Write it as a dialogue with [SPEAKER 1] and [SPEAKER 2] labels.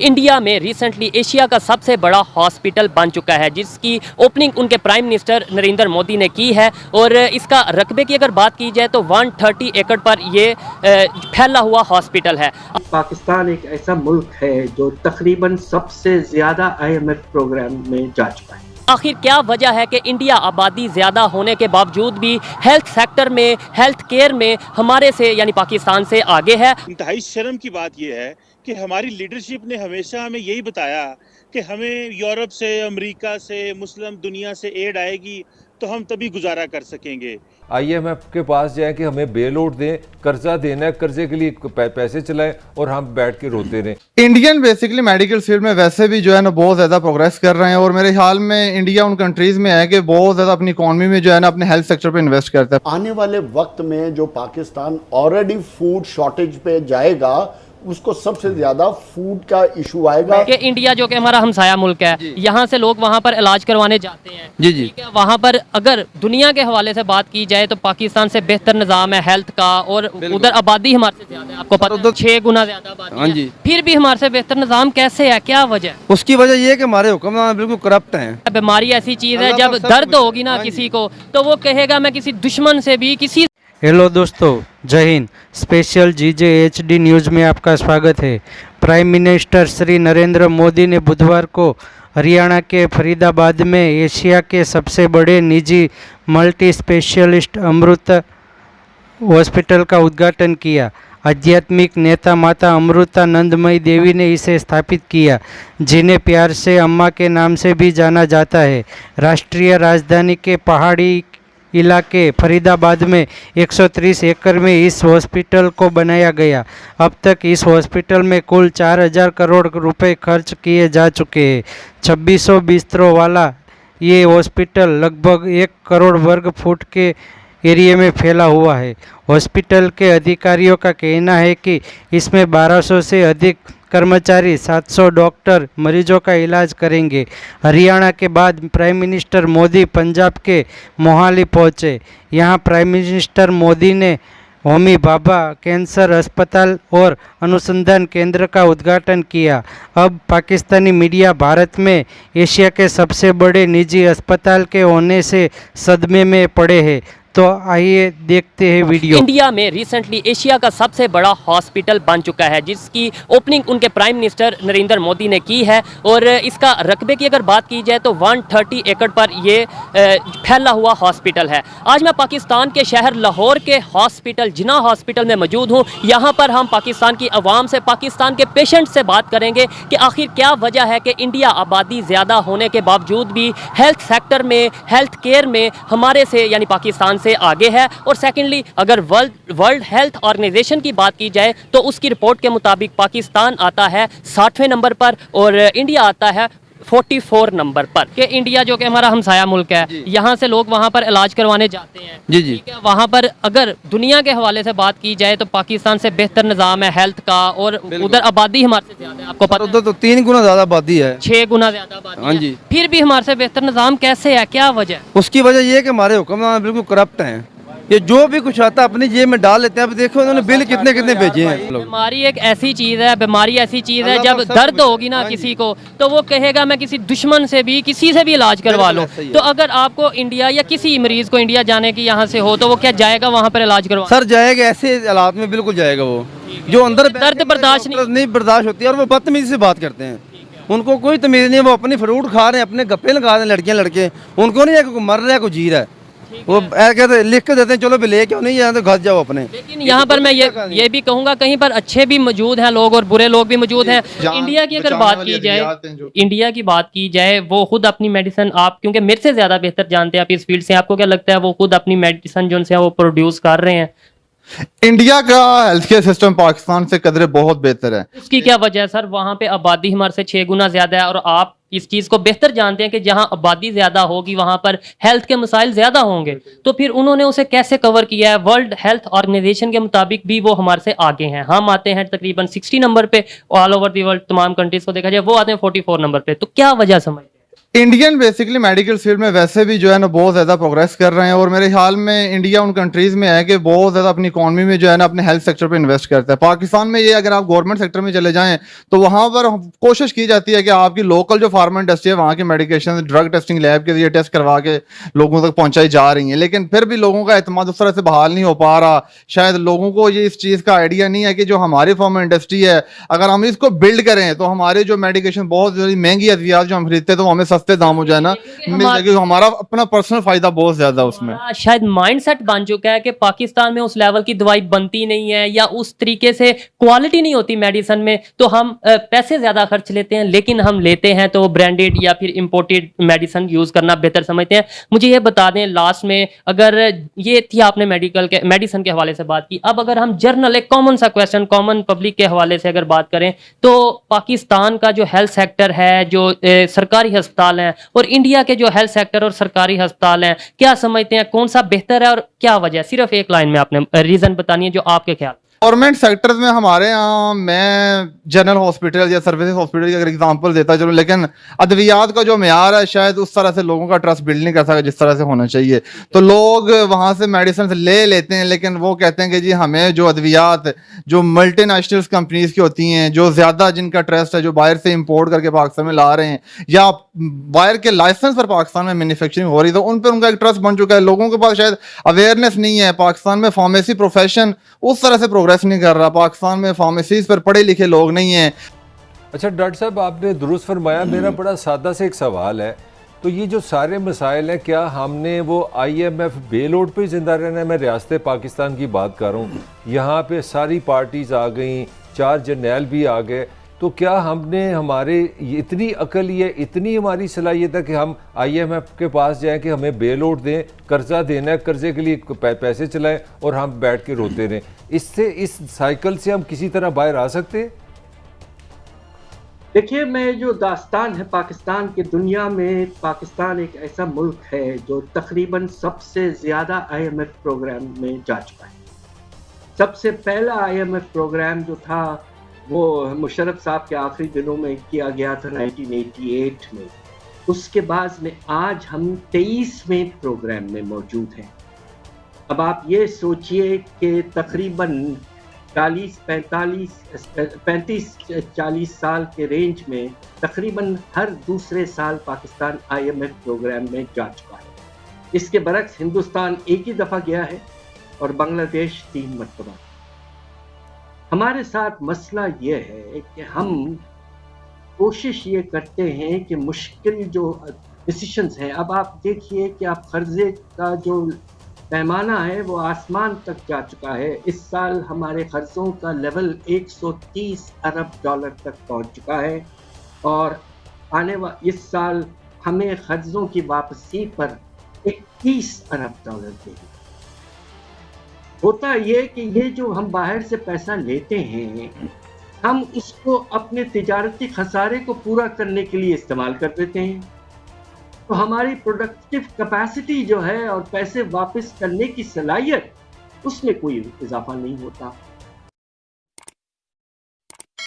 [SPEAKER 1] India में recently Asia का सबसे बड़ा हॉस्पिटल बन चुका है जिसकी ओपनिंग उनके प्राइम मिनिस्टर नरेंद्र मोदी ने की है। और इसका रकबे की अगर बात की जाए तो 130 एकड़ पर ये फैला हुआ हॉस्पिटल है।
[SPEAKER 2] पाकिस्तान एक ऐसा मुल्क है जो तकरीबन सबसे ज़्यादा आईएमएफ प्रोग्राम में जा चुका है।
[SPEAKER 1] आखिर क्या वजह है कि इंडिया आबादी ज़्यादा होने के बावजूद भी हेल्थ सेक्टर में हेल्थ केयर में हमारे से यानी पाकिस्तान से आगे है?
[SPEAKER 3] इंतहाई शर्म की बात यह है कि हमारी लीडरशिप ने हमेशा हमें यही बताया कि हमें यूरोप से अमेरिका से मुस्लिम दुनिया से एड आएगी तो हम तभी गुजारा कर सकेंगे।
[SPEAKER 4] आईएमएफ के पास जाएँ कि हमें बेल आउट दें कर्जा देना है कर्जे के लिए पैसे चलाएँ और हम बैठ के रोते रहें।
[SPEAKER 5] इंडियन बेसिकली मेडिकल फ़ील्ड में वैसे भी जो है ना बहुत ज़्यादा प्रोग्रेस कर रहे हैं और मेरे ख्याल में इंडिया उन कंट्रीज़ में है कि बहुत ज़्यादा अपनी इकॉनमी में जो है ना अपने हेल्थ सेक्टर पे इन्वेस्ट करता है।
[SPEAKER 6] आने वाले वक्त में जो पाकिस्तान ऑलरेडी फ़ूड शॉर्टेज पे जाएगा उसको सबसे ज़्यादा फ़ूड का इशू आएगा।
[SPEAKER 1] कि इंडिया जो कि हमारा हमसाया मुल्क है यहाँ से लोग वहाँ पर इलाज करवाने जाते हैं।
[SPEAKER 7] जी, जी।
[SPEAKER 1] वहाँ पर अगर दुनिया के हवाले से बात की जाए तो पाकिस्तान से बेहतर निज़ाम है हेल्थ का और उधर आबादी हमारे से ज़्यादा है। आपको पता है
[SPEAKER 7] उधर-
[SPEAKER 1] छः गुना ज़्यादा आबादी
[SPEAKER 7] हाँ। जी।
[SPEAKER 1] फिर भी हमारे से बेहतर निज़ाम कैसे है? क्या वजह?
[SPEAKER 7] उसकी वजह ये है कि हमारे हुक्मरान बिल्कुल करप्ट हैं।
[SPEAKER 1] बीमारी ऐसी चीज़ है जब दर्द होगी ना
[SPEAKER 7] हाँ
[SPEAKER 1] किसी को तो वो कहेगा मैं किसी दुश्मन से भी किसी
[SPEAKER 8] हेलो दोस्तों, जय Hind. Special G J H D news में आपका स्वागत है। प्राइम मिनिस्टर श्री नरेंद्र मोदी ने बुधवार को हरियाणा के फरीदाबाद में एशिया के सबसे बड़े निजी मल्टी स्पेशलिस्ट अमृत हॉस्पिटल का उद्घाटन किया। आध्यात्मिक नेता माता अमृतानंदमयी देवी ने इसे स्थापित किया, जिन्हें प्यार से अम्मा के नाम से भी जाना जाता है। राष्ट्रीय राजधानी के पहाड़ी इलाके फरीदाबाद में 130 एकड़ में इस हॉस्पिटल को बनाया गया। अब तक इस हॉस्पिटल में कुल 4000 करोड़ रुपए खर्च किए जा चुके हैं। 2600 बिस्तरों वाला ये हॉस्पिटल लगभग एक करोड़ वर्ग फुट के एरिए में फैला हुआ है। हॉस्पिटल के अधिकारियों का कहना है कि इसमें 1200 से अधिक कर्मचारी 700 डॉक्टर मरीजों का इलाज करेंगे। हरियाणा के बाद प्राइम मिनिस्टर मोदी पंजाब के मोहाली पहुँचे। यहाँ प्राइम मिनिस्टर मोदी ने होमी बाबा कैंसर अस्पताल और अनुसंधान केंद्र का उद्घाटन किया। अब पाकिस्तानी मीडिया भारत में एशिया के सबसे बड़े निजी अस्पताल के होने से सदमे में पड़े हैं। तो आइए देखते हैं वीडियो।
[SPEAKER 1] इंडिया में रिसेंटली एशिया का सबसे बड़ा हॉस्पिटल बन चुका है, जिसकी ओपनिंग उनके प्राइम मिनिस्टर नरेंद्र मोदी ने की है। और इसका रकबे की अगर बात की जाए तो 130 एकड़ पर ये फैला हुआ हॉस्पिटल है। आज मैं पाकिस्तान के शहर लाहौर के हॉस्पिटल जिना हॉस्पिटल में मौजूद हूँ। यहाँ पर हम पाकिस्तान की आवाम से, पाकिस्तान के पेशेंट से बात करेंगे कि आखिर क्या वजह है कि इंडिया आबादी ज़्यादा होने के बावजूद भी हेल्थ सेक्टर में हेल्थ केयर में हमारे से, यानी पाकिस्तान से आगे है। और सेकेंडली अगर वर्ल्ड वर्ल्ड हेल्थ ऑर्गेनाइजेशन की बात की जाए तो उसकी रिपोर्ट के मुताबिक पाकिस्तान आता है साठवें नंबर पर और इंडिया आता है। 44 नंबर पर कि इंडिया जो कि हमारा हमसाया मुल्क है यहाँ से लोग वहाँ पर इलाज करवाने जाते हैं।
[SPEAKER 7] जी, जी।
[SPEAKER 1] है वहाँ पर अगर दुनिया के हवाले से बात की जाए तो पाकिस्तान से बेहतर निज़ाम है हेल्थ का और उधर आबादी हमारे से ज़्यादा है आपको पता है।
[SPEAKER 7] उधर तो तीन गुना ज़्यादा आबादी है।
[SPEAKER 1] छः गुना ज़्यादा आबादी
[SPEAKER 7] हाँ जी।
[SPEAKER 1] फिर भी हमारे से बेहतर निज़ाम कैसे है क्या वजह
[SPEAKER 7] उसकी वजह ये है कि हमारे हुक्मरान बिल्कुल करप्ट हैं। ये जो भी कुछ आता है अपनी जेब में डाल लेते हैं। अब देखो उन्होंने बिल कितने कितने भेजे हैं।
[SPEAKER 1] बीमारी एक ऐसी चीज़ है बीमारी ऐसी चीज़ है जब दर्द होगी ना
[SPEAKER 7] हाँ
[SPEAKER 1] किसी को तो वो कहेगा मैं किसी दुश्मन से भी किसी से भी इलाज करवा लो। तो अगर आपको इंडिया या किसी मरीज़ को इंडिया जाने की यहाँ से हो तो वो क्या जाएगा वहाँ पर इलाज करवा?
[SPEAKER 7] सर जाएगा ऐसे हालात में बिल्कुल जाएगा वो। जो अंदर
[SPEAKER 1] दर्द बर्दाश्त नहीं-
[SPEAKER 7] बर्दाश्त होती है और वो बदतमीजी से बात करते हैं। उनको कोई तमीज नहीं है वो अपनी फ्रूट खा रहे हैं अपने गप्पे लगा रहे हैं लड़कियाँ लड़के। उनको नहीं है कोई मर रहा है कोई जी रहा है। वो कहते लिख के देते हैं चलो भी ले क्यों नहीं जाए तो घर जाओ अपने।
[SPEAKER 1] लेकिन यहाँ पर मैं ये ये भी कहूँगा कहीं पर अच्छे भी मौजूद हैं लोग और बुरे लोग भी मौजूद हैं। इंडिया की अगर बात की जाए इंडिया की बात की जाए वो खुद अपनी मेडिसिन आप क्योंकि मेरे से ज़्यादा बेहतर जानते हैं आप इस फ़ील्ड से आपको क्या लगता है वो खुद अपनी मेडिसिन जो उनसे है वो प्रोड्यूस कर रहे हैं?
[SPEAKER 5] इंडिया का हेल्थ केयर सिस्टम पाकिस्तान से कदरे बहुत बेहतर है।
[SPEAKER 1] उसकी क्या वजह है सर? वहाँ पे आबादी हमारे से छह गुना ज़्यादा है और आप इस चीज़ को बेहतर जानते हैं कि जहाँ आबादी ज़्यादा होगी, वहाँ पर हेल्थ के मसाइल ज़्यादा होंगे। तो फिर उन्होंने उसे कैसे कवर किया है? वर्ल्ड हेल्थ ऑर्गेनाइजेशन के मुताबिक भी वो हमारे से आगे हैं। हम आते हैं तकरीबन 60 नंबर पे ऑल ओवर दी वर्ल्ड तमाम कंट्रीज़ को देखा जाए, वो आते हैं 44 नंबर पे। तो क्या वजह समझते हैं
[SPEAKER 5] इंडियन बेसिकली मेडिकल फ़ील्ड में वैसे भी जो है ना बहुत ज़्यादा प्रोग्रेस कर रहे हैं और मेरे ख्याल में इंडिया उन कंट्रीज़ में है कि बहुत ज़्यादा अपनी इकॉनमी में जो है ना अपने हेल्थ सेक्टर पे इन्वेस्ट करता है। पाकिस्तान में ये अगर आप गवर्नमेंट सेक्टर में चले जाएँ तो वहाँ पर कोशिश की जाती है कि आपकी लोकल जो फार्मा इंडस्ट्री है, वहाँ की मेडिकेशन ड्रग टेस्टिंग लैब के ज़रिए टेस्ट करवा के लोगों तक पहुँचाई जा रही है। लेकिन फिर भी लोगों का अतमाद उस तरह से बहाल नहीं हो पा रहा। शायद लोगों को ये इस चीज़ का आइडिया नहीं है कि जो हमारी फार्मा इंडस्ट्री है, अगर हम इसको बिल्ड करें तो हमारे जो मेडिकेशन बहुत महँगी अद्वियात जो हम खरीदते हैं तो हमें सस्ते दाम हो जाए ना जाएगी हमारा अपना पर्सनल फ़ायदा बहुत ज़्यादा उसमें।
[SPEAKER 1] हमारा शायद माइंडसेट बन चुका है कि पाकिस्तान में उस लेवल की दवाई बनती नहीं है या उस तरीके से क्वालिटी नहीं होती मेडिसिन में तो हम पैसे ज़्यादा खर्च लेते हैं लेकिन हम लेते हैं तो ब्रांडेड या फिर इंपोर्टेड मेडिसिन यूज़ करना बेहतर समझते हैं। मुझे ये बता दें लास्ट में अगर ये थी आपने मेडिकल के मेडिसिन के हवाले से बात की अब अगर हम जर्नल एक कॉमन सा क्वेश्चन कॉमन पब्लिक के हवाले से अगर बात करें तो पाकिस्तान का जो हेल्थ सेक्टर है जो सरकारी अस्पताल हैं और इंडिया के जो हेल्थ सेक्टर और सरकारी अस्पताल हैं, क्या समझते हैं, कौन सा बेहतर है और क्या वजह सिर्फ़ एक लाइन में आपने रीजन बतानी है जो आपके ख्याल
[SPEAKER 5] गवर्नमेंट सेक्टर्स में हमारे यहाँ, मैं जनरल हॉस्पिटल या सर्विसेज़ हॉस्पिटल की अगर एग्जांपल देता चलूँ, लेकिन अद्वियात का जो मैार है, शायद उस तरह से लोगों का ट्रस्ट बिल्ड नहीं कर सका जिस तरह से होना चाहिए। तो लोग वहाँ से मेडिसिन ले लेते हैं, लेकिन वो कहते हैं कि जी हमें जो अद्वियात, जो मल्टी नेशनल कंपनीज़ की होती हैं, जो ज़्यादा जिनका ट्रस्ट है, जो बाहर से इम्पोर्ट करके पाकिस्तान में ला रहे हैं, या बाहर के लाइसेंस पर पाकिस्तान में मैन्युफैक्चरिंग हो रही तो उन पर उनका एक ट्रस्ट बन चुका है। लोगों के पास शायद अवेयरनेस नहीं है। पाकिस्तान में फार्मेसी प्रोफेशन उस तरह से प्रोग्रेस नहीं कर रहा पाकिस्तान में फार्मेसीज पर पढ़े लिखे लोग नहीं हैं।
[SPEAKER 4] अच्छा डॉक्टर साहब आपने दुरुस्त फरमाया मेरा बड़ा सादा से एक सवाल है। तो ये जो सारे मसाइल हैं क्या हमने वो आई एम आईएमएफ बेलोड पर ज़िंदा रहना है? मैं रियासत पाकिस्तान की बात कर रहा हूँ। यहाँ पे सारी पार्टीज़ आ गई चार जर्नैल भी आ गए। तो क्या हमने हमारे इतनी अकल ये, इतनी हमारी सलाहियत है कि हम आईएमएफ के पास जाएँ कि हमें बेल आउट दें, कर्जा देना है, कर्जे के लिए पैसे चलाएँ और हम बैठ के रोते रहें। इससे, इस साइकिल से हम किसी तरह बाहर आ सकते?
[SPEAKER 2] देखिए, मैं जो दास्तान है पाकिस्तान की दुनिया में, पाकिस्तान एक ऐसा मुल्क है जो तकरीबन सबसे ज़्यादा आईएमएफ प्रोग्राम में जा चुका है। सबसे पहला आईएमएफ प्रोग्राम जो था वो मुशरफ साहब के आखिरी दिनों में किया गया था 1988 में। उसके बाद में आज हम 23वें प्रोग्राम में मौजूद हैं। अब आप ये सोचिए कि तकरीबन 40 45 पैंतीस, चालीस साल के रेंज में तकरीबन हर दूसरे साल पाकिस्तान आईएमएफ प्रोग्राम में जा चुका है। इसके बरक्स हिंदुस्तान एक ही दफ़ा गया है और बांग्लादेश तीन मरतबा। हमारे साथ मसला ये है कि हम कोशिश ये करते हैं कि मुश्किल जो डिसीशंस हैं, अब आप देखिए कि आप कर्जे का जो पैमाना है, वो आसमान तक जा चुका है। इस साल हमारे कर्जों का लेवल 130 अरब डॉलर तक पहुँच चुका है और आने वा, इस साल हमें कर्जों की वापसी पर 21 अरब डॉलर देगी। होता ये कि ये जो हम बाहर से पैसा लेते हैं, हम उसको अपने तजारती खसारे को पूरा करने के लिए इस्तेमाल कर देते हैं। तो हमारी प्रोडक्टिव कैपेसिटी जो है और पैसे वापस करने की सलाहियत, उसमें कोई इजाफा नहीं होता।